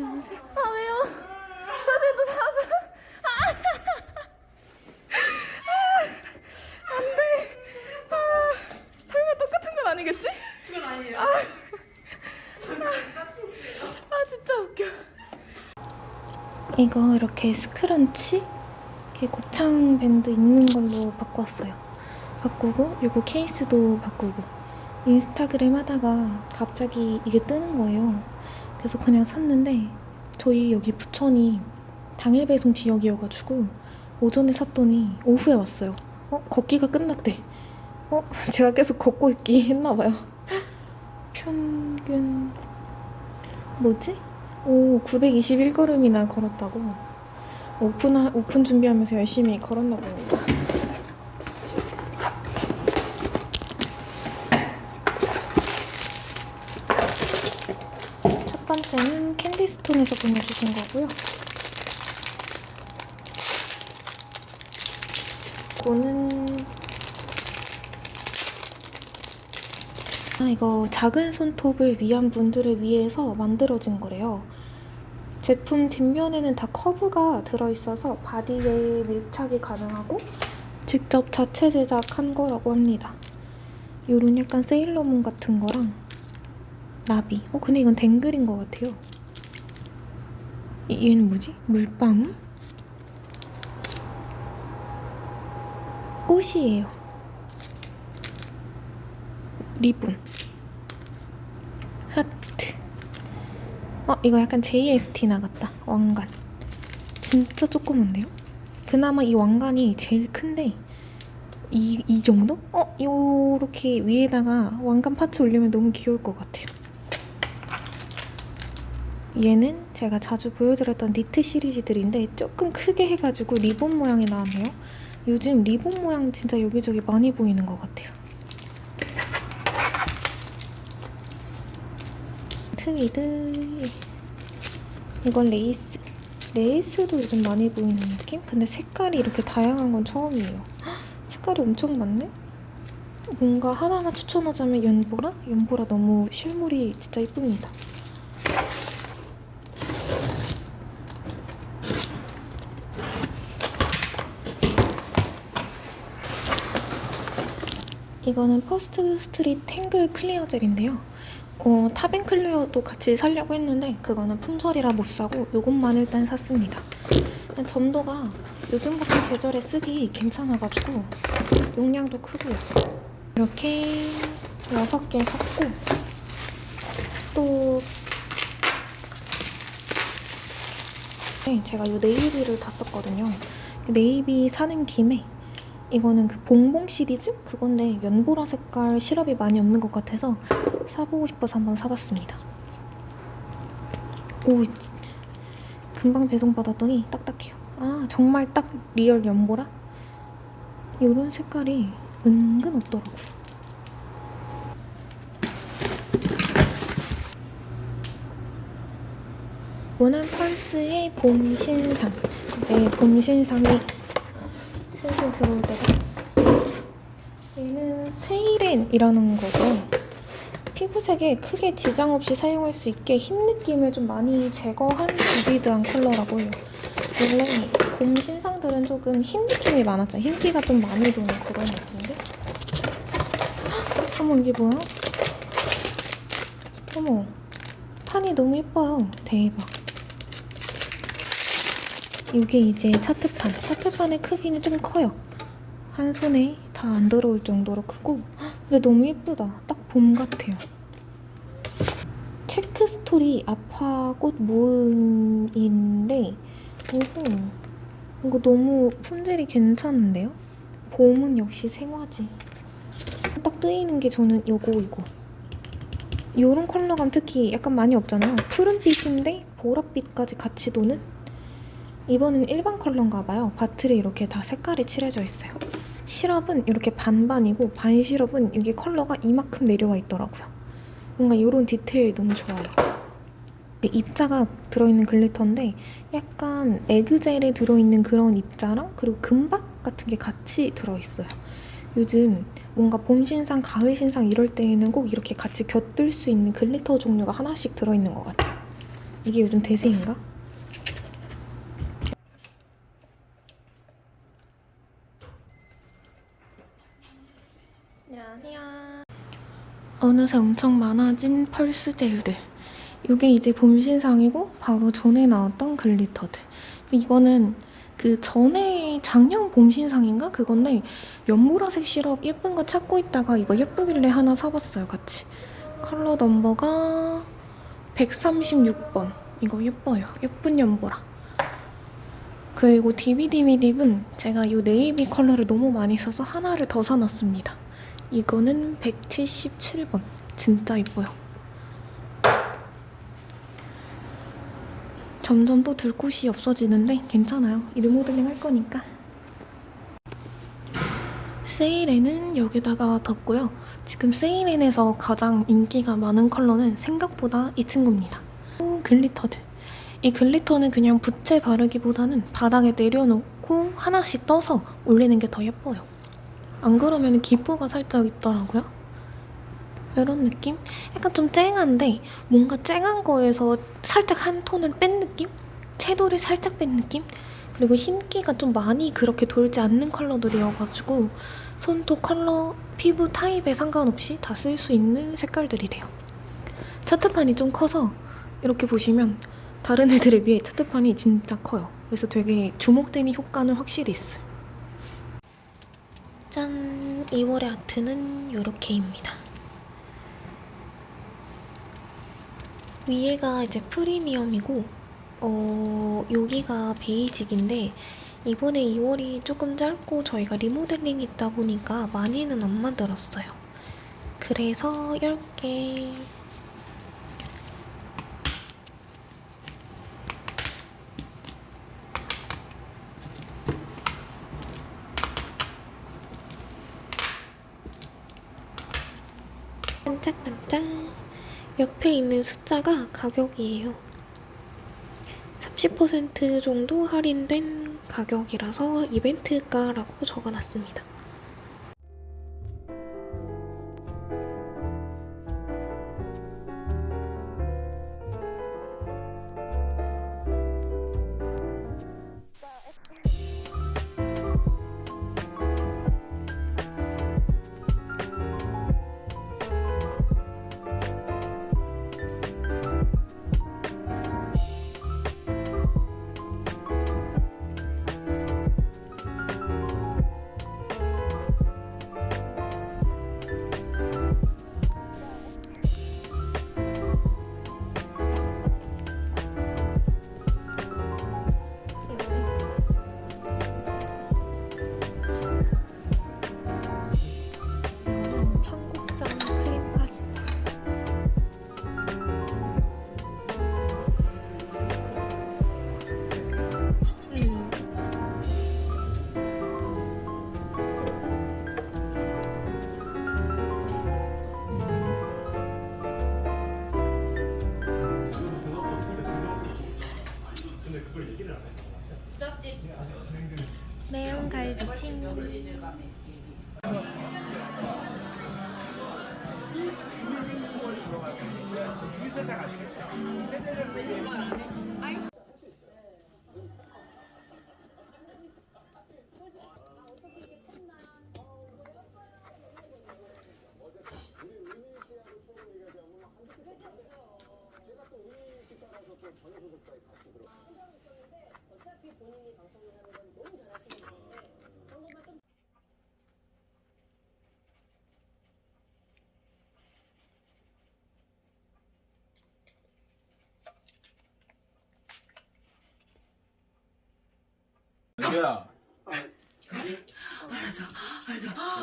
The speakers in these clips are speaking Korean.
안녕하세요. 아 왜요? 선생님도 나왔어요. 아, 안돼. 아, 설마 똑같은 건 아니겠지? 그건 아니에요. 아 진짜 웃겨. 이거 이렇게 스크런치 이렇게 곱창 밴드 있는 걸로 바꿨어요. 바꾸고 이거 케이스도 바꾸고 인스타그램 하다가 갑자기 이게 뜨는 거예요. 그래서 그냥 샀는데 저희 여기 부천이 당일 배송 지역이어가지고 오전에 샀더니 오후에 왔어요. 어 걷기가 끝났대. 어 제가 계속 걷고 있기 했나봐요. 평균 뭐지? 오 921걸음이나 걸었다고. 오픈 오픈 준비하면서 열심히 걸었나 봅니다. 첫 번째는 캔디스톤에서 보내주신 거고요. 이거는 아 이거 작은 손톱을 위한 분들을 위해서 만들어진 거래요. 제품 뒷면에는 다 커브가 들어있어서 바디에 밀착이 가능하고 직접 자체 제작한 거라고 합니다. 요런 약간 세일러문 같은 거랑 나비. 어 근데 이건 댕글인 것 같아요. 이- 얘는 뭐지? 물방울? 꽃이에요. 리본. 하트. 어 이거 약간 JST 나갔다. 왕관. 진짜 조그만데요? 그나마 이 왕관이 제일 큰데 이, 이 정도? 어? 요렇게 위에다가 왕관 parts 올리면 너무 귀여울 것 같아요. 얘는 제가 자주 보여드렸던 니트 시리즈들인데 조금 크게 해가지고 리본 모양이 나왔네요. 요즘 리본 모양 진짜 여기저기 많이 보이는 것 같아요. 트위드 이건 레이스 레이스도 요즘 많이 보이는 느낌? 근데 색깔이 이렇게 다양한 건 처음이에요. 헉, 색깔이 엄청 많네? 뭔가 하나만 추천하자면 연보라? 연보라 너무 실물이 진짜 이쁩니다. 이거는 퍼스트 스트릿 탱글 clear 젤인데요. 어, top and clear도 같이 살려고 했는데 그거는 품절이라 못 사고 요것만 일단 샀습니다. 점도가 요즘 같은 계절에 쓰기 괜찮아가지고 용량도 크고요. 이렇게 6개 샀고 또 네, 제가 요 네이비를 다 썼거든요. 네이비 사는 김에 이거는 그 봉봉 시리즈? 그건데 연보라 색깔 시럽이 많이 없는 것 같아서 사보고 싶어서 한번 사봤습니다. 오, 금방 배송 받았더니 딱딱해요. 아, 정말 딱 리얼 연보라? 이런 색깔이 은근 없더라고요. 원한 펄스의 봄 신상. 이제 봄 신상이 들어올 때가 얘는 세이렌이라는 거고요. 피부색에 크게 지장 없이 사용할 수 있게 흰 느낌을 좀 많이 제거한 비비드한 컬러라고 해요. 원래 봄 신상들은 조금 흰 느낌이 많았잖아요. 흰기가 좀 많이 도는 그런 느낌인데. 헉, 어머 이게 뭐야? 어머 판이 너무 예뻐요. 대박. 이게 이제 차트판. 차트판의 크기는 좀 커요. 한 손에 다 안 들어올 정도로 크고 헉, 근데 너무 예쁘다. 딱 봄 같아요. 체크 스토리 아파꽃 무은인데 이거 이거 너무 품질이 괜찮은데요? 봄은 역시 생화지. 딱 뜨이는 게 저는 요거 이거. 요런 컬러감 특히 약간 많이 없잖아요. 푸른빛인데 보랏빛까지 같이 도는? 이번엔 일반 컬러인가 봐요. bottle에 이렇게 다 색깔이 칠해져 있어요. 시럽은 이렇게 반반이고 반 시럽은 이게 컬러가 이만큼 내려와 있더라고요. 뭔가 이런 디테일이 너무 좋아요. 입자가 들어있는 glitter인데 약간 egg젤에 들어있는 그런 입자랑 그리고 금박 같은 게 같이 들어있어요. 요즘 뭔가 봄 신상, 가을 신상 이럴 때에는 꼭 이렇게 같이 곁들일 수 있는 glitter 종류가 하나씩 들어있는 것 같아요. 이게 요즘 대세인가? 안녕하세요. 어느새 엄청 많아진 펄스 젤들. 이게 이제 봄 신상이고 바로 전에 나왔던 글리터드. 이거는 그 전에 작년 봄 신상인가 그건데 연보라색 시럽 예쁜 거 찾고 있다가 이거 예쁘길래 하나 사봤어요 같이. 컬러 넘버가 136번. 이거 예뻐요. 예쁜 연보라. 그리고 DBDB딥은 제가 이 네이비 컬러를 너무 많이 써서 하나를 더 사놨습니다. 이거는 177번. 진짜 예뻐요. 점점 또 둘 곳이 없어지는데 괜찮아요. 리모델링 할 거니까. 세이렌은 여기다가 뒀고요. 지금 세이렌에서 가장 인기가 많은 컬러는 생각보다 이 친구입니다. 오, 글리터드. 이 glitter는 그냥 붓에 바르기보다는 바닥에 내려놓고 하나씩 떠서 올리는 게 더 예뻐요. 안 그러면 기포가 살짝 있더라고요. 이런 느낌? 약간 좀 쨍한데 뭔가 쨍한 거에서 살짝 한 톤을 뺀 느낌? 채도를 살짝 뺀 느낌? 그리고 흰기가 좀 많이 그렇게 돌지 않는 컬러들이어가지고 손톱 컬러, 피부 타입에 상관없이 다 쓸 수 있는 색깔들이래요. 차트판이 좀 커서 이렇게 보시면 다른 애들에 비해 차트판이 진짜 커요. 그래서 되게 주목되는 효과는 확실히 있어요. 짠! 2월의 아트는 이렇게입니다. 위에가 이제 프리미엄이고 어 여기가 베이직인데 이번에 2월이 조금 짧고 저희가 리모델링 있다 보니까 많이는 안 만들었어요. 그래서 10개 반짝반짝 옆에 숫자가 가격이에요. 30% 정도 할인된 가격이라서 이벤트가라고 적어놨습니다. 야.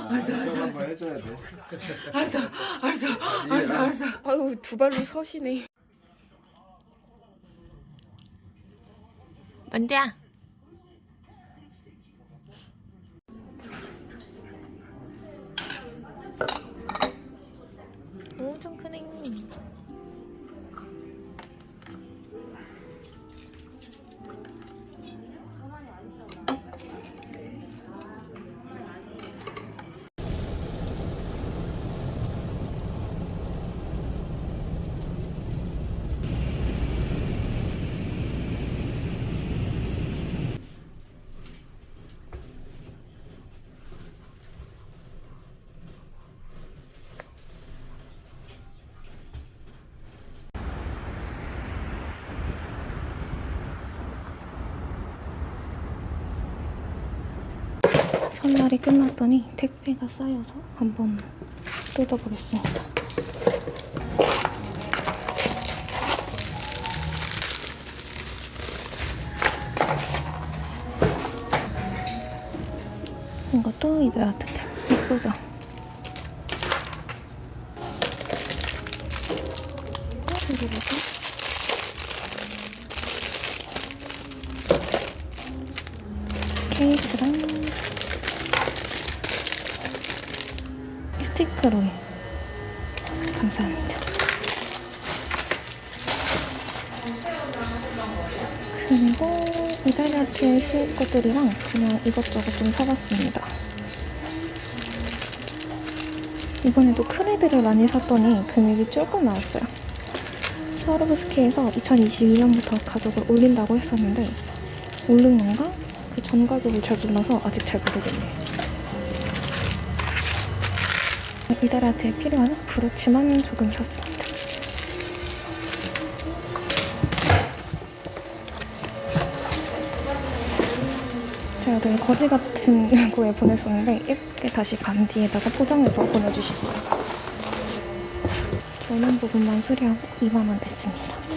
알았어, 알았어, 한번 해줘야 돼. 알았어, 알았어, 알았어, 아유 두 발로 서시네. 만두 설날이 끝났더니 택배가 쌓여서 한번 뜯어보겠습니다. 이것도 이들 아트템 예쁘죠? 이달리아트에 쓸 것들이랑 그냥 이것저것 좀 사봤습니다. 이번에도 큰 애들을 많이 샀더니 금액이 조금 나왔어요. 스와로브스키에서 2022년부터 가격을 올린다고 했었는데 오른 건가? 그 전 가격을 잘 몰라서 아직 잘 모르겠네요. 이달아트에 필요한 브로치만 조금 샀습니 되게 거지 같은 거에 보냈었는데 예쁘게 다시 반디에다가 포장해서 보내주셨어요. 저는 부분만 수리하고 2만원 냈습니다.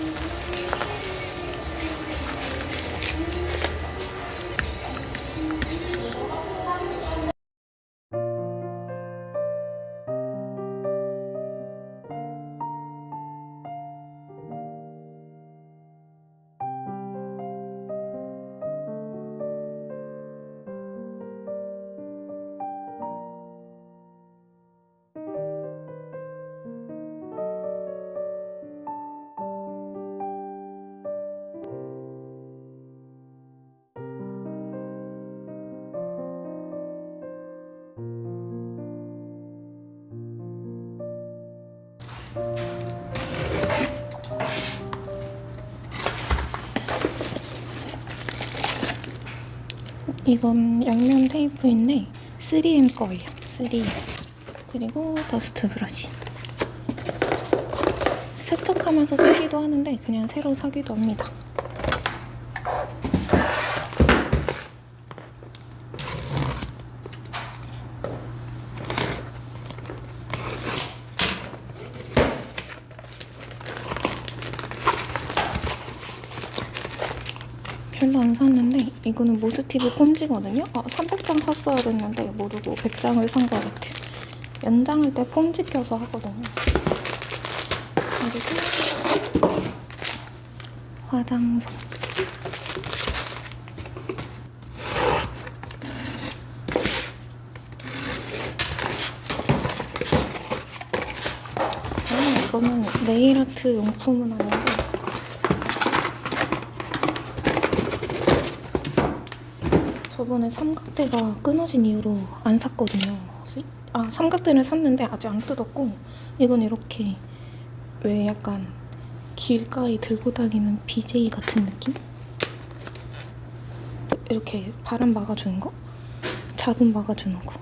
이건 양면 테이프인데 3M 거예요. 3M. 그리고 더스트 브러쉬. 세척하면서 쓰기도 하는데 그냥 새로 사기도 합니다. 별로 안 샀는데 이거는 모스티브 폼지거든요. 아 300장 샀어야 됐는데 모르고 100장을 산 것 같아요. 연장할 때 폼지 껴서 하거든요. 그리고 화장솜. 아 이거는 네일 아트 용품은 아닌데 저번에 삼각대가 끊어진 이후로 안 샀거든요. 아, 삼각대를 샀는데 아직 안 뜯었고, 이건 이렇게 왜 약간 길가에 들고 다니는 BJ 같은 느낌? 이렇게 바람 막아주는 거? 자금 막아주는 거.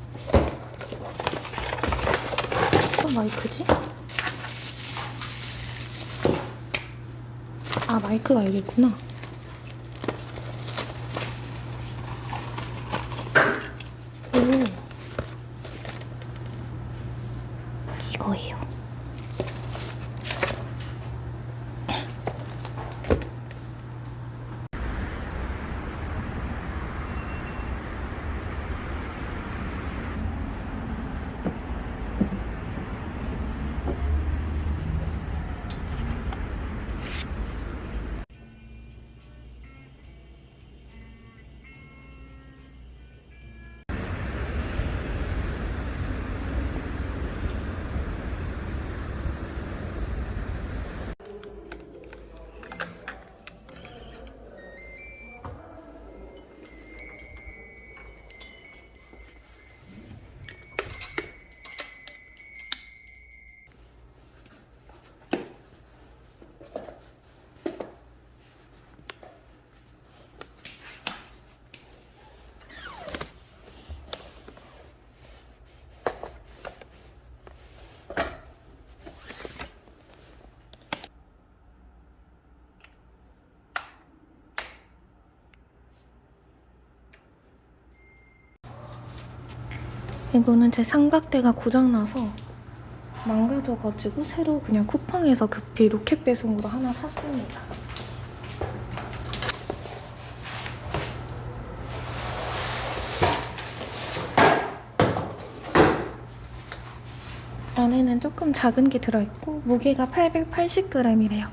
또 마이크지? 아, 마이크가 여기 있구나. 이거는 제 삼각대가 고장나서 망가져가지고 새로 그냥 쿠팡에서 급히 로켓 배송으로 하나 샀습니다. 안에는 조금 작은 게 들어있고 무게가 880g이래요.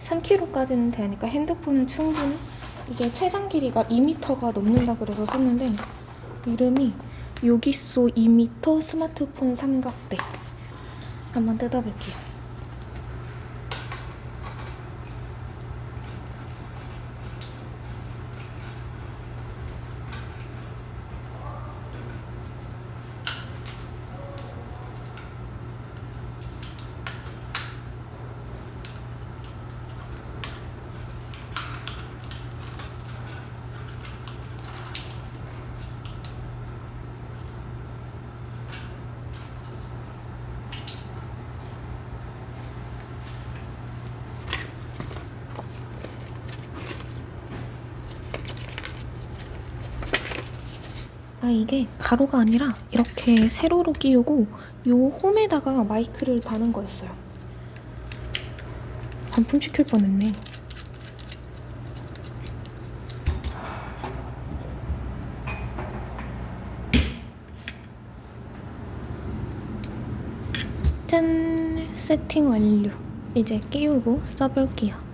3kg까지는 되니까 핸드폰은 충분히 이게 최장 길이가 2m가 넘는다 그래서 샀는데 이름이 요기소 2m 스마트폰 삼각대 한번 뜯어볼게요. 아 이게 가로가 아니라 이렇게 세로로 끼우고 요 홈에다가 마이크를 다는 거였어요. 반품 시킬 뻔했네. 짠! 세팅 완료. 이제 끼우고 써볼게요.